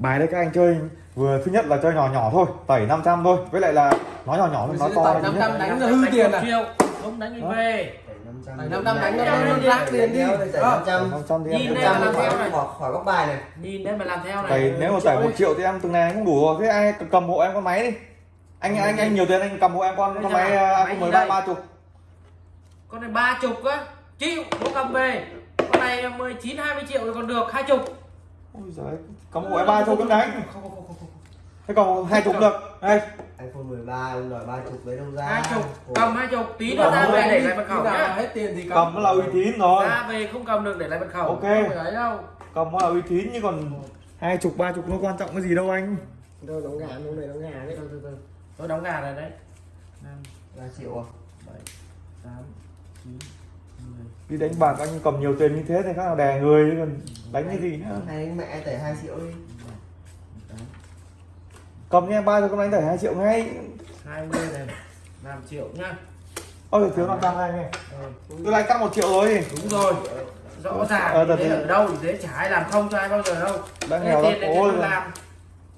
bài đây các anh chơi vừa thứ nhất là chơi nhỏ nhỏ thôi tẩy 500 thôi. Với lại là nó nhỏ nhỏ thôi nó to năm trăm nhất. đánh là hư tiền à? không đánh thì về. Năm trăm đánh nó nó rác tiền đi. 500 500 thì em Nhìn đây trăm là làm theo này. khỏi khỏi góc bài này. Nhìn đây mà làm theo này. Tẩy nếu mà tẩy một triệu thì em từng này cũng đủ rồi. Thế ai cầm hộ em con máy đi. Anh anh anh nhiều tiền anh cầm hộ em con con máy iPhone gì 13 đây? ba chục. Con này ba chục á. Chịu có cầm về. Con này 19 20 triệu thì còn được hai chục ôi giời cầm hộ em ba chục cũng đánh không không không không không thế còn hai chục được. Đây. iPhone 13 ông đòi 30 lấy đâu ra. Hai chục cầm hai chục tí nữa ra về để lại mật khẩu nhá. hết tiền thì cầm. Nó là uy tín rồi. Ra về không cầm được để lại mật khẩu. Ok. không phải đâu. Cầm nó là uy tín chứ còn hai chục ba chục nó quan trọng cái gì đâu anh. Đâu đóng gà đâu này đóng gà đấy. Từ từ từ tôi đóng gà này đấy. Năm 3 triệu à? bảy tám chín mười đi đánh bạc anh cầm nhiều tiền như thế thì khác nào đè người chứ còn đánh cái gì? nữa hay đánh mẹ tẩy 2 triệu đi. Cầm nha ba chục con đánh tẩy hai triệu ngay. Hai mươi này năm triệu nhá. Ôi thiếu năm trăm anh này tôi đánh cắt một triệu rồi. Đúng rồi rõ ràng Ờ, như thật thế thì- ở đâu thì thế chả ai làm không cho ai bao giờ đâu. Đang nghèo tiền lắm. này ôi tôi làm.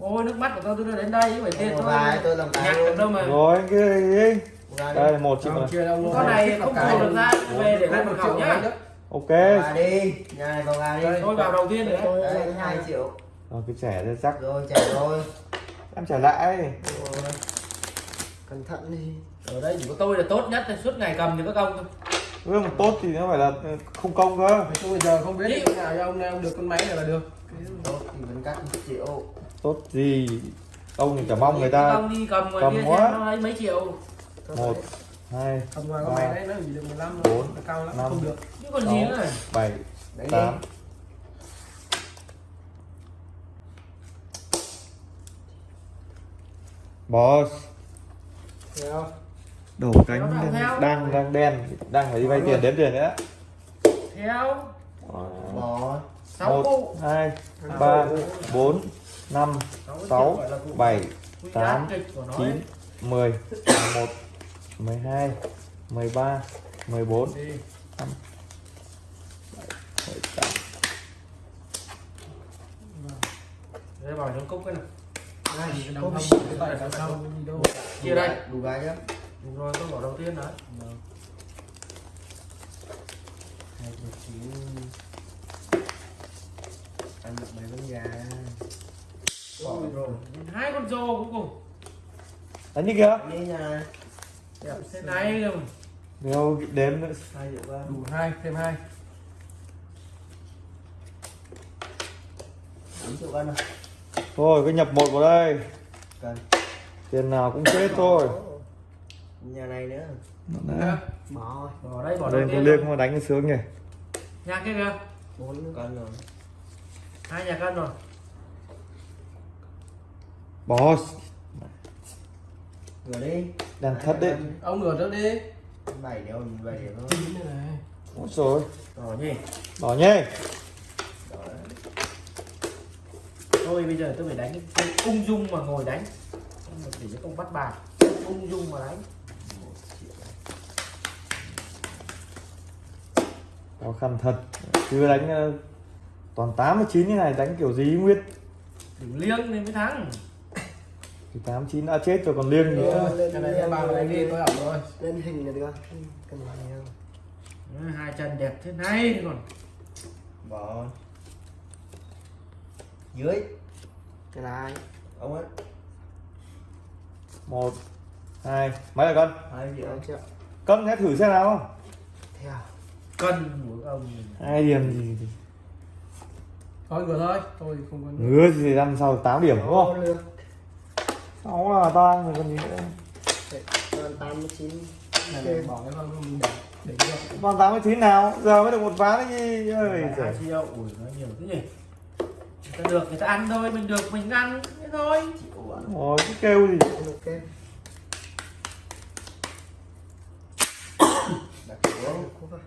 Ôi nước mắt của tôi tôi đưa đến đây phải tiền tôi tôi làm nhặt được luôn đâu mà. Rồi anh kia gì đây một triệu đâu con này không mua được ra về để lại mật khẩu nhá. ok. Gà đi nhà này vào gà đi. Tôi vào đầu tiên đấy. Đấy 2 triệu rồi cái trẻ ra chắc. Rồi trả rồi. Em trả lại. Rồi. cẩn thận đi. Ở đây chỉ có tôi là tốt nhất suốt ngày cầm thì có công thôi. Với một tốt thì nó phải là không công cơ. Tôi bây giờ không biết được nào cho ông nào được con máy này là được. Tốt thì vẫn cắt 1 triệu. Tốt gì? Ông thì chả mong người ta đi cầm quá. mấy triệu một hai 15 Bốn, năm. không được. Chứ còn gì nữa này bảy tám. Boss. Đổ cánh đang đang đang đen đang phải đi vay tiền đếm tiền nữa theo bỏ sáu một hai ba bốn năm sáu bảy tám chín mười một mười hai mười ba mười bốn. Năm. Bảy tám. Đây vào trong cốc cái này tài đằng sau đi đâu. Chia đây. Đủ gà nhá. Đúng rồi tôi bỏ đầu tiên đấy hai triệu chín ăn được mấy con gà? Bỏ rồi. Hai con rô cuối cùng. Đánh đi kìa. Đi nhà này thế này rồi nếu đếm nữa. Đủ hai thêm hai. Thôi cứ nhập một vào đây. Cần. Tiền nào cũng chết thôi. Nhà này nữa. Đấy. bỏ bỏ đây bỏ đây đầu tôi tiên liên rồi. không đánh sướng nhỉ nhà kia kìa. Bốn con rồi. Hai nhà cân rồi. Boss vừa đi. Đàn thất đấy. ông ngửa trước đi. Bảy điểm bảy điểm thôi. Ôi rồi đỏ nhỉ. Đỏ nhé Rồi. thôi bây giờ tôi phải đánh. Cái ung dung mà ngồi đánh. Không được để cái công bắt bài. Ung dung mà đánh. Khó khăn thật. Chứ đánh ờ, toàn 89 như này đánh kiểu gì nguyên? Đừng liêng nên mới thắng thì 89 đã chết rồi còn liêng gì nữa. cái này em bảo đánh đi tôi ẩm rồi. lên hình là được cần gì không? Ừ, hai chân đẹp thế này còn. Bỏ dưới. Cái này. Ông ấy một hai mấy là cân hai triệu. Cân hãy thử xem nào. Theo cân của ông hai điểm gì thì thôi ngửa thôi tôi không có ngứa gì thì năm sau 8 điểm đúng không sáu là ta rồi còn gì nữa? Còn tám mươi chín. Này này, bỏ cái con mình để để được còn 89 nào? Giờ mới được một ván đấy gì ơi hai triệu ủi nó nhiều cái gì người ta được người ta ăn thôi mình được mình ăn thế thôi. Ôi, cái kêu gì ok. Đặt xuống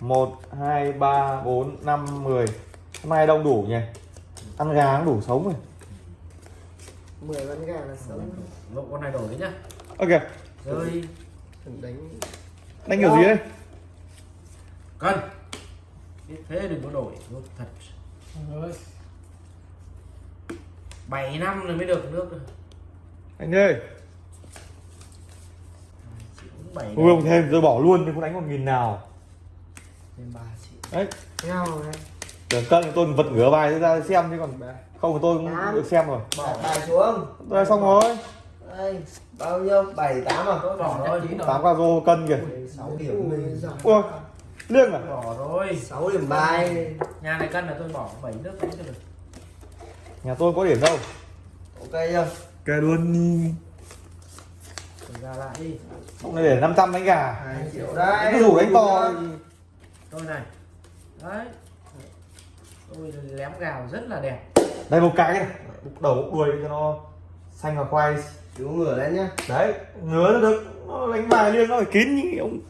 một hai ba bốn năm mười. Hôm nay đông đủ nhỉ? Ăn gà cũng đủ sống rồi mười con gà là sống. Lộ con này đổi đấy nhá. Ok. Rơi đánh. Đánh kiểu gì đấy? Cân biết thế đừng có đổi. Nó thật. Rồi. Bảy năm rồi mới được nước. Rồi anh ơi. Ui không thêm tôi bỏ luôn nhưng không đánh một nghìn nào. Thêm ba triệu. Đấy. Nhau này tưởng cân thì tôi vật ngửa bài ra xem chứ còn không thì tôi cũng được xem rồi. Đặt bài xuống. Tôi xong rồi. Đây bao nhiêu? Bảy tám à? Tôi bỏ rồi. Tám ca rô cân kìa. Sáu điểm ui liêng à? Bỏ rồi sáu điểm bài. Nhà này cân là tôi bỏ bảy nước đánh cho được. Nhà tôi có điểm đâu. Ok chưa? Kê luôn đi. Ra lại đi. Ông này để 500 đánh gà hai triệu đấy. Cứ rủ đánh to tôi này. Đấy tôi lém gào rất là đẹp. Đây một cái này bục đầu bục đuôi cho nó xanh và khoai. Chú ngửa lên nhá. Đấy ngứa nó được. Nó đánh bài liêng nó phải kín như ông.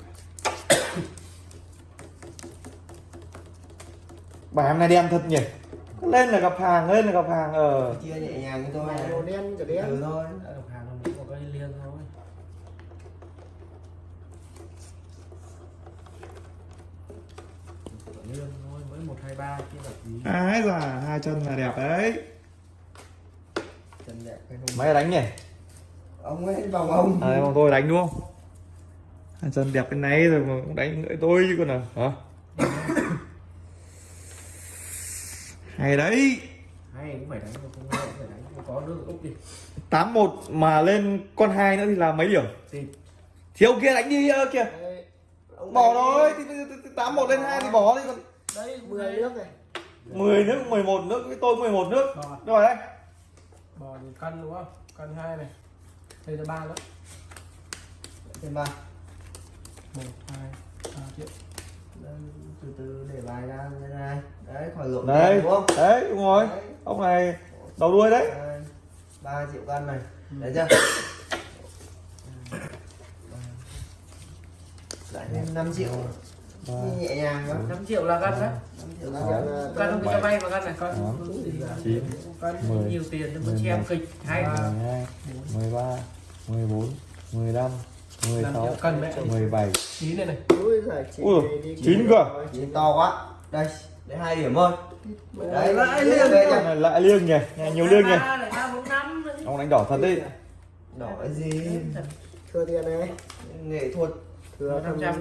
Bài hôm nay đen thật nhỉ. Lên là gặp hàng lên là gặp hàng ờ. Chia nhẹ nhàng như tôi. Này màu đen cả đen. Ừ thôi. Độc hàng không có cái liêng thôi liêng thôi mới một hai ba kia là gì? Ái già hai chân là đẹp đấy. Chân đẹp mấy đánh nhỉ. Ông ấy vòng ông. À bọn tôi đánh đúng không? Hai chân đẹp bên này rồi mà cũng đánh ngợi tôi chứ còn nào hả? Hay đấy. Hay cũng phải đánh mà không hay cũng phải đánh không có nước úp đi tám một mà lên con hai nữa thì là mấy điểm? Tìm thì ông kia đánh đi ơ kìa bỏ ấy- rồi thì- thì- thì tám một lên hai thì bỏ đi còn đây 10 nước này. 10 nước 11 nước với tôi 11 nước. Rồi rồi đấy. Bò thì cân đúng không? Cân hai này. Đây là ba nữa. Thêm ba. Một hai ba triệu Đây, từ từ để bài ra như thế này đấy khỏi lộn đấy. đúng không? Đấy đúng rồi. Đấy. ông này đầu đuôi đấy. Đây, ba triệu cân này. Đấy chưa? Lại thêm 5 triệu nhẹ nhàng quá 5 triệu là cân đấy 5 triệu Sáu. cân là cân không cho vay mà này là chín cân mười nhiều tiền cho mười con xem một, kịch hay ba, 12 13 14 15 năm 16 triệu cân mẹ 17 chín này này. Ui chị chín cơ. rồi. chín to quá. Đây đấy hai điểm thôi. Đấy lại liêng này lại liêng nhỉ? Nhiều liêng nhỉ? Ba ba bốn ông đánh đỏ thật đi đỏ cái gì? Thưa tiền này nghệ thuật Trăm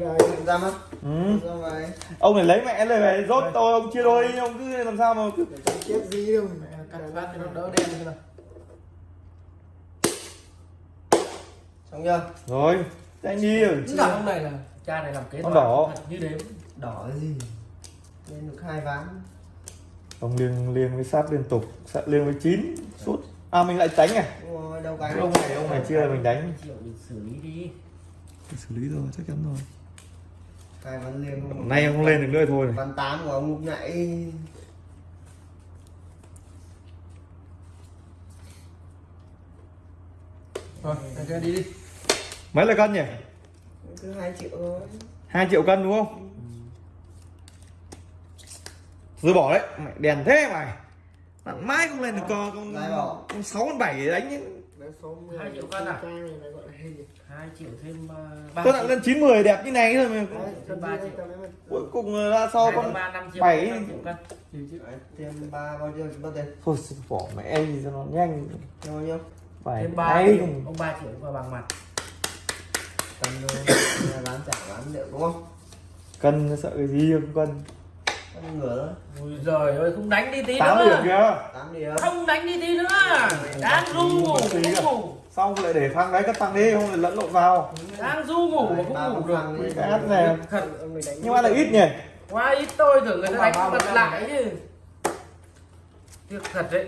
rồi. ra mắt ừ. ra ngoài ông này lấy mẹ lời về rốt tôi ông chia đôi ông cứ làm sao mà cứ Chết gì đâu mẹ cân phát cho nó đỡ đen như nào. Xong chưa? Rồi anh đi rồi chứ ông này là cha này làm kế toán. đỏ. như đếm. Đỏ cái gì? Lên được hai ván. Ông liêng liêng với sát liên tục sát liêng với chín suốt. À mình lại đánh à? Đúng rồi đâu cái ông này. ông này chia là mình đánh. Để xử lý đi xử lý rồi chắc chắn rồi. Hai ván liêng nay ông không lên được nữa thôi. Này ván tám của ông lúc nãy. Anh kia đi đi. Mấy là cân nhỉ? Cứ hai triệu thôi. Hai triệu cân đúng không? Rồi bỏ đấy. Mày đèn thế mày. Bạn mãi không lên được con con Lại bỏ. con sáu con bảy để đánh ấy. Đấy, số 10 Hai triệu cân à? Trang này là gọi là gì? hai triệu thêm ba ba tôi đã lên chín mười đẹp như này thôi mà. Đấy, Thêm ba đi, triệu. cầm đi. cuối cùng ra sau con thêm ba năm triệu cân. Thêm ba bao nhiêu bao tiền thôi bỏ mẹ gì cho nó nhanh. Bao nhiêu? Bảy thêm ba hay triệu ông ba triệu qua bằng mặt. Tầm hai ván trả ván liệu đúng không? Cân sợ cái gì không cân? con ngửa ui giời ơi không đánh đi tí tám điểm nữa kìa tám điểm. Không đánh đi tí nữa. Đang du ngủ không ngủ. Xong lại để phang đấy cắt phang đi không lại lẫn lộn vào? Đang du ngủ mà không ngủ được. phăng đi. Cái át này. Đánh nhưng mà là ít nhỉ? Quá ít tôi tưởng người ta Không đánh mươi lại chứ. tiếc thật đấy.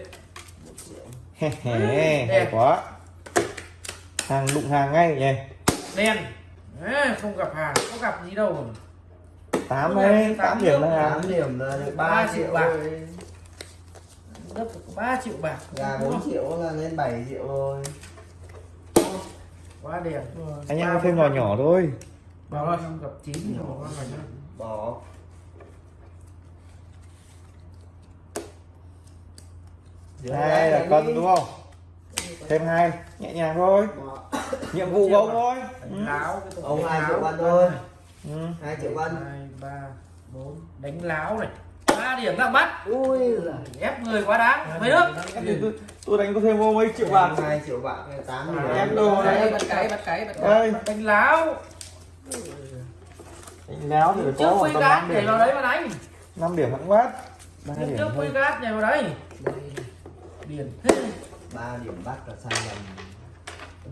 Hè hè, hay quá. Hàng đụng hàng ngay nhỉ? Đen. Ê, không gặp hàng có gặp gì đâu tám đấy tám điểm là hàng tám điểm là được Ba ba triệu triệu bạc. gấp 3 triệu bạc. Gà bốn triệu là lên 7 triệu rồi. Quá đẹp anh em thêm nhỏ nhỏ thôi. Bảo rồi không gặp chín thì không có phải nữa. bỏ. Hai là cân đúng không? Thêm hai nhẹ nhàng thôi. Bỏ. nhiệm vụ của ông thôi. Ừ. ông hai triệu cân thôi. Ừ. hai triệu hai ba bốn đánh láo này. Ba điểm đang bắt ui giời. ép người quá đáng. Mấy nước. tôi, đánh có thêm vô mấy triệu bạc. Hai triệu bạc tám Em điểm đồ đấy đấy bắt cái bắt cái bắt cái. Đây. Đánh láo. Đánh láo thì phải trước có khoảng tầm cát 5 nhảy điểm. vào đấy mà đánh 5 điểm hẳn quát ba trước điểm quy cát nhảy vào đấy. Điền ba điểm bắt là sai lầm.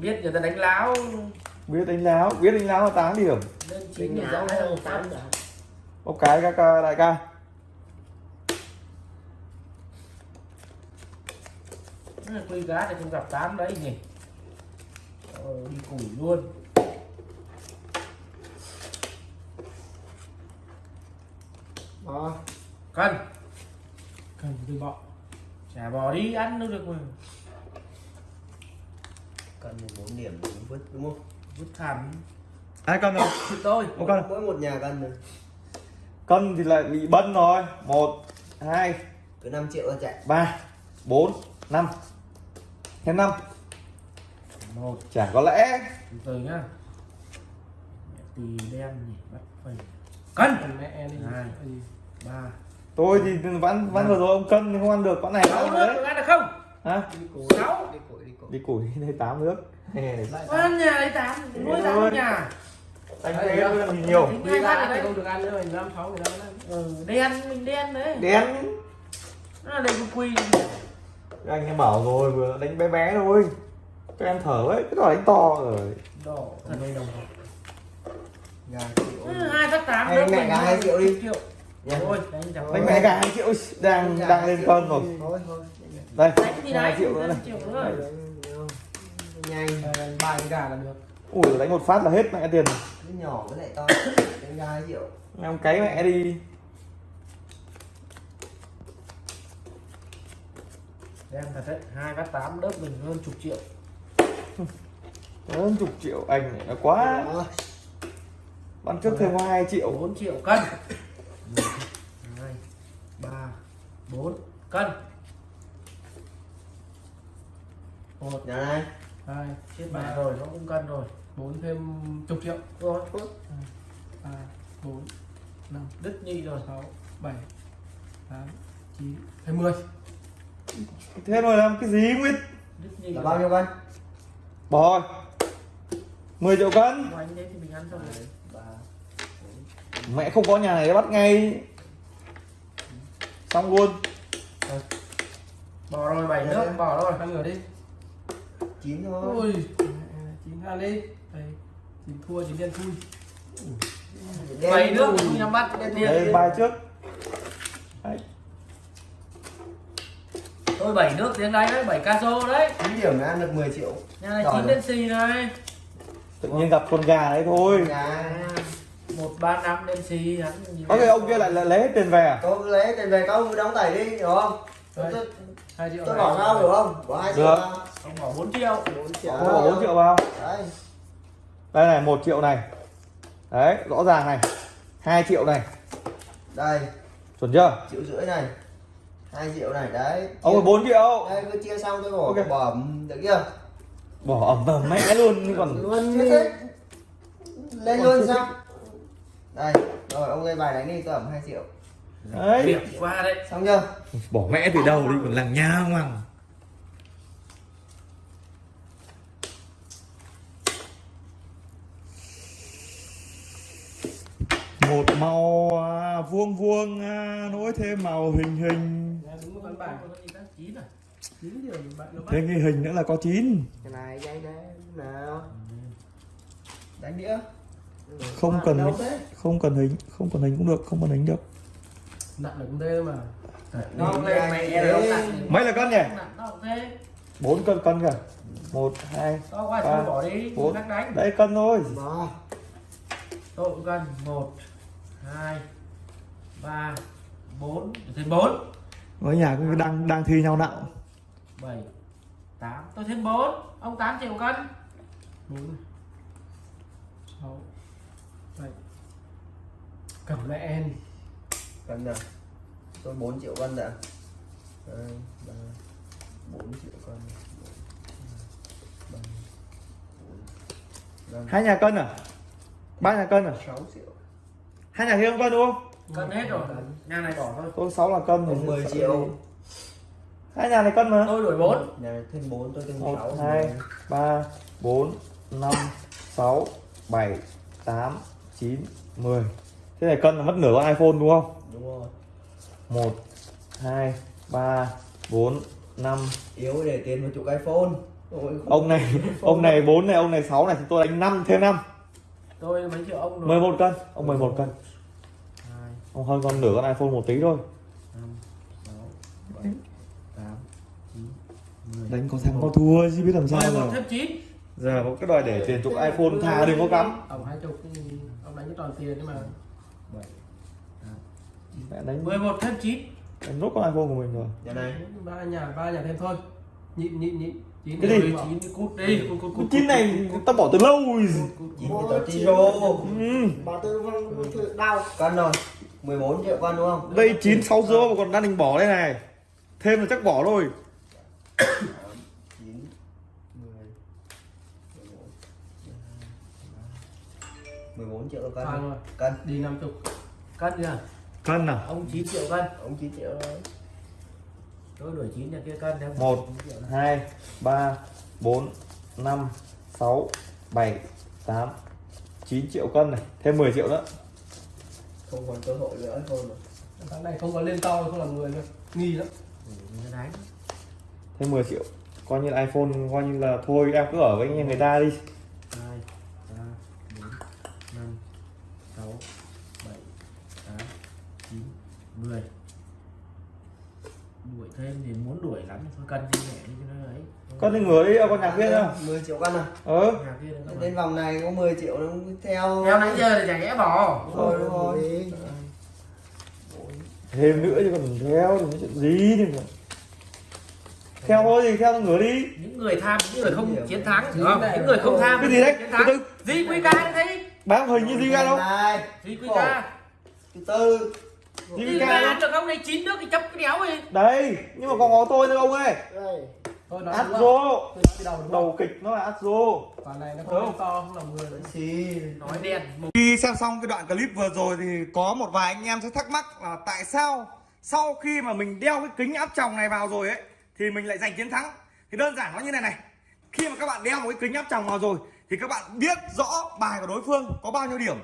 Biết người ta đánh láo. Biết đánh láo biết đánh láo là 8 điểm. Lên chín thì hay đâu không tám giờ một cái các ca- đại ca. Quy cát thì không gặp tám đấy nhỉ? Ờ, đi củi luôn. Đó. cân cần từ bọ. Chả bò đi ăn nữa được mà. Cần bốn điểm vứt đúng không? Vứt thảm hai cân rồi thì tôi. Một cân mỗi một nhà cân rồi cân thì lại bị bân rồi. Một hai cứ 5 triệu là chạy. ba bốn năm. Thêm năm. Một chả có lẽ. Từ từ nhá. Tì đen nhỉ bắt phải. Cân! Mẹ đi. Hai. Ba. Tôi thì vẫn vẫn vừa rồi ông cân thì không ăn được. Con này nước đấy. được ăn được không? Hả? Đi củi. Sáu. Đi củi, đi củi. đi củi đây tám nước. Lại ăn nhà đấy tám nuôi tám nhà anh làm gì nhiều. Ra phát thì không đấy. được ăn nữa mình năm sáu người ăn ừ, đen mình đen đấy. Đen. Nó là đây cái quy anh em bảo rồi vừa đánh bé bé thôi. Cho em thở ấy cái đó đánh to rồi. Đỏ thật. đây đồng gà triệu hai phát tám Hay nước mẹ gà hai triệu đi. triệu. Thôi đánh bé cả hai triệu đang đang lên cân rồi. Thôi, thôi. đây. Hai đấy triệu nữa này. triệu nữa. Nhanh Ờ, ba cái gà là được ui đánh một phát là hết mẹ tiền cái nhỏ với lại to. Đánh gà hai triệu em cái mẹ đi. Đen thật đấy hai phát tám đớp mình hơn chục triệu. Hơn chục triệu anh này nó quá. Bắn trước thêm có hai triệu. Bốn triệu cân. Một hai ba bốn cân. Một nhà này. hai chết mẹ rồi nó cũng cân rồi bốn thêm chục triệu. Rồi ba bốn năm đứt nhị rồi. sáu bảy tám chín hai mươi thế rồi làm cái gì Nguyệt? Đứt nhị là bao nhiêu cân bỏ rồi 10 triệu cân. Của anh đấy thì mình ăn xong rồi ba mẹ không có nhà này bắt ngay. Xong luôn. Bỏ rồi bảy nước bỏ rồi. Ăn ngửa đi. Chín thôi. Ui chín ăn đi đây chín thua chín đen thui. Bảy nước thui. không nhắm mắt đen đây tiền bài trước. Đấy. tôi bảy nước tiếng đấy đấy bảy caso đấy. Chín điểm là ăn được 10 triệu. Nhà này chín đen xì này. Tự nhiên gặp con gà đấy thôi. Gà. À, một ba năm đen xì hắn có cái ông kia lại lấy hết tiền về à? Tôi lấy tiền về câu đóng tẩy đi hiểu không? Tôi, Đây. tôi, hai triệu tôi này. bỏ sao hiểu không? Bỏ hai triệu Được. ông bỏ 4 triệu. Bốn triệu. không bỏ 4 triệu vào. Đấy đây này một triệu này. Đấy rõ ràng này. Hai triệu này. Đây. Chuẩn chưa? Triệu rưỡi này. Hai triệu này đấy. Ông ơi 4 triệu. Đây cứ chia xong tôi bỏ Ok. bỏ ẩm, được chưa? Bỏ ẩm ẩm mẹ luôn còn Luôn lên luôn sao? đây rồi ông gây bài đánh đi tôi ẩm 2 triệu. Đấy. Việc qua đấy. Xong chưa? Bỏ mẹ từ đầu đi còn lằng nha ngoằng một màu à, vuông vuông à, nối thêm màu hình hình. Dạ, à? Thêm cái hình nữa là có chín. Cái này dây đen nào. đánh đĩa. Không cần hình, không cần hình không cần hình cũng được không cần hình được. Nặng cũng thế mà. Mấy là cân nhỉ? Bốn cân cân kìa. Một hai Ba, thôi bỏ đi bốn. đây cân thôi. Tôi cũng cân một hai ba bốn thêm bốn. Ở nhà cũng đang đang thi nhau nặng. Bảy tám. Tôi thêm bốn. Ông tám triệu cân. Bốn. Sáu. Bảy. Cầm mẹ em. Cân nào? Tôi 4 triệu cân đã. Đây ba bốn triệu cân. Ba bốn năm. Hai nhà cân à? Ba nhà cân à? Sáu triệu. Hai nhà thêm cân đúng không cân hết rồi. Nhà này bỏ thôi. Tôi 6 là cân thì Ông 10 sợ triệu. hai nhà này cân mà. Tôi đổi bốn. Nhà này thêm 4 tôi thêm 6 một hai ba bốn năm sáu bảy tám chín mười. Thế này cân là mất nửa con iphone đúng không? Đúng rồi. Một hai ba bốn năm. Yếu để tiền một chục iPhone. Ôi, ông này ông này bốn này ông này sáu này thì tôi đánh năm thêm năm. Tôi mấy triệu ông rồi. 11 cân ông 11 cân hai ông hơn con nửa con iphone một tí thôi. Đánh có thắng có thua chứ biết làm sao mười một giờ thêm chín. Giờ có cái đòi để tiền chục iphone thà đừng có cắm. Ông hai chục ông đánh cái toàn tiền nhưng mà. Mẹ đánh mười một thêm chín. đánh nốt con iphone của mình rồi. Nhà này. Ba nhà ba nhà thêm thôi. Nhịn nhịn nhịn. Chín Cái gì? chín cút đi. Cút cút cút chín này tao bỏ từ lâu rồi. Chín thì tao chi ừ. Tư vâng thử đau. Cân rồi 14 triệu cân đúng không? đây chín sáu rô mà còn đang định bỏ đây này. Thêm là chắc bỏ thôi. 9 10 14 triệu cân rồi. Cân. Đi năm chục. Cân kìa cân à? Ông 9 triệu cân. Ông 9 triệu rồi tôi đổi 9 nhà kia cân theo một hai ba bốn năm sáu bảy tám chín triệu cân này. Thêm 10 triệu nữa Không còn cơ hội nữa iPhone rồi tháng này không có lên to không làm người nữa nghi lắm. Đánh thêm 10 triệu coi như là iphone coi như là thôi em cứ ở với nhà người ta đi. Hai ba bốn năm sáu bảy tám chín mười. Đuổi thêm thì muốn đuổi lắm thôi cân đi nhẹ đi cho nó con đi ngửa đi con nhạc kia nữa 10 triệu cân à. Ờ. Nhà kia đừng có Lên vòng này có 10 triệu nó theo. Theo nãy giờ thì chả nhẽ bỏ. Đúng rồi đúng rồi. Thêm nữa chứ còn theo thì chuyện gì thì mà. theo thôi thì theo ngửa đi. Những người tham những người không chiến thắng. Không những người không tham cái gì đấy? chiến từ thắng từ gì quy ca thấy bám hình như gì ra đâu. Gì quy ca. Từ từ. Gì gì ca ca được ông này chín nước thì chấp cái đéo đi. Đấy nhưng mà còn có tôi nữa ông ơi Astro đầu kịch nó là Astro quả này nó không to không làm người nữa Xì nói đen Khi xem xong cái đoạn clip vừa rồi thì có một vài anh em sẽ thắc mắc là tại sao sau khi mà mình đeo cái kính áp tròng này vào rồi ấy thì mình lại giành chiến thắng. Thì đơn giản nó như này này. Khi mà các bạn đeo một cái kính áp tròng vào rồi thì các bạn biết rõ bài của đối phương có bao nhiêu điểm.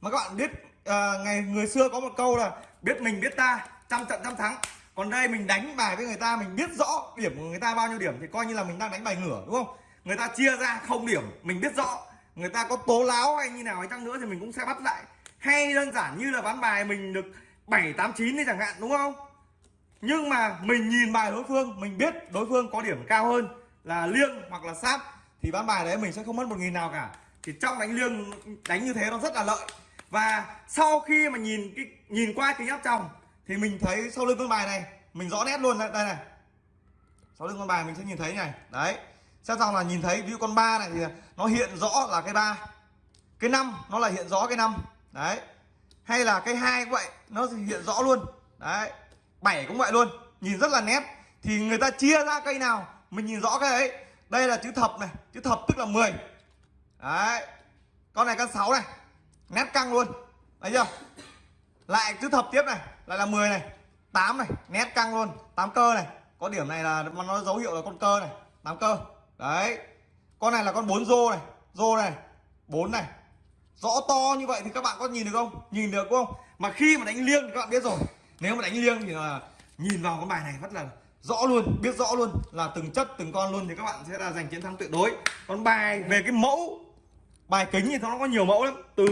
Mà các bạn biết à, ngày người xưa có một câu là biết mình biết ta, trăm trận trăm thắng. Còn đây mình đánh bài với người ta mình biết rõ điểm của người ta bao nhiêu điểm thì coi như là mình đang đánh bài ngửa đúng không? Người ta chia ra không điểm, mình biết rõ. Người ta có tố láo hay như nào hay chăng nữa thì mình cũng sẽ bắt lại. Hay đơn giản như là ván bài mình được 7, 8, 9 đi chẳng hạn đúng không? Nhưng mà mình nhìn bài đối phương mình biết đối phương có điểm cao hơn là liêng hoặc là sát thì ván bài đấy mình sẽ không mất một nghìn nào cả. Thì trong đánh liêng đánh như thế nó rất là lợi. Và sau khi mà nhìn cái nhìn qua kính áp tròng thì mình thấy sau lưng con bài này mình rõ nét luôn. Đây, này. Sau lưng con bài mình sẽ nhìn thấy này. Đấy. Xem xong là nhìn thấy ví dụ con ba này thì nó hiện rõ là cái ba. Cái năm nó là hiện rõ cái năm. Đấy. Hay là cái hai cũng vậy nó hiện rõ luôn. Đấy. Bảy cũng vậy luôn. Nhìn rất là nét. Thì người ta chia ra cây nào mình nhìn rõ cái đấy đây là chữ thập này. Chữ thập tức là 10 đấy. Con này con 6 này. Nét căng luôn. Thấy chưa? Lại chữ thập tiếp này lại là 10 này 8 này, nét căng luôn 8 cơ này. Có điểm này là nó dấu hiệu là con cơ này 8 cơ. Đấy, con này là con 4 rô này rô này 4 này. Rõ to như vậy thì các bạn có nhìn được không? Nhìn được không? Mà khi mà đánh liêng thì các bạn biết rồi, nếu mà đánh liêng thì là nhìn vào con bài này rất là rõ luôn, biết rõ luôn là từng chất, từng con luôn thì các bạn sẽ là giành chiến thắng tuyệt đối. Còn bài về cái mẫu bài kính thì nó có nhiều mẫu lắm. Từ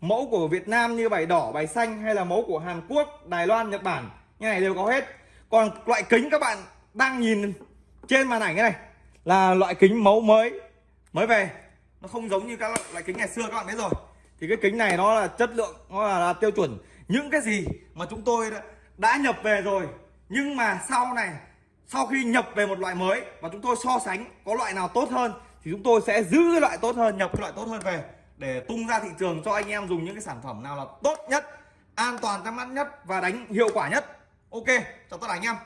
mẫu của Việt Nam như bài đỏ bài xanh hay là mẫu của Hàn Quốc Đài Loan Nhật Bản. Như này đều có hết. Còn loại kính các bạn đang nhìn trên màn ảnh cái này là loại kính mẫu mới mới về. Nó không giống như các loại, loại kính ngày xưa các bạn biết rồi. Thì cái kính này nó là chất lượng nó là, là tiêu chuẩn. Những cái gì mà chúng tôi đã, đã nhập về rồi nhưng mà sau này sau khi nhập về một loại mới và chúng tôi so sánh có loại nào tốt hơn thì chúng tôi sẽ giữ cái loại tốt hơn, nhập cái loại tốt hơn về để tung ra thị trường cho anh em dùng những cái sản phẩm nào là tốt nhất, an toàn trong mắt nhất và đánh hiệu quả nhất. Ok, chào tất cả anh em.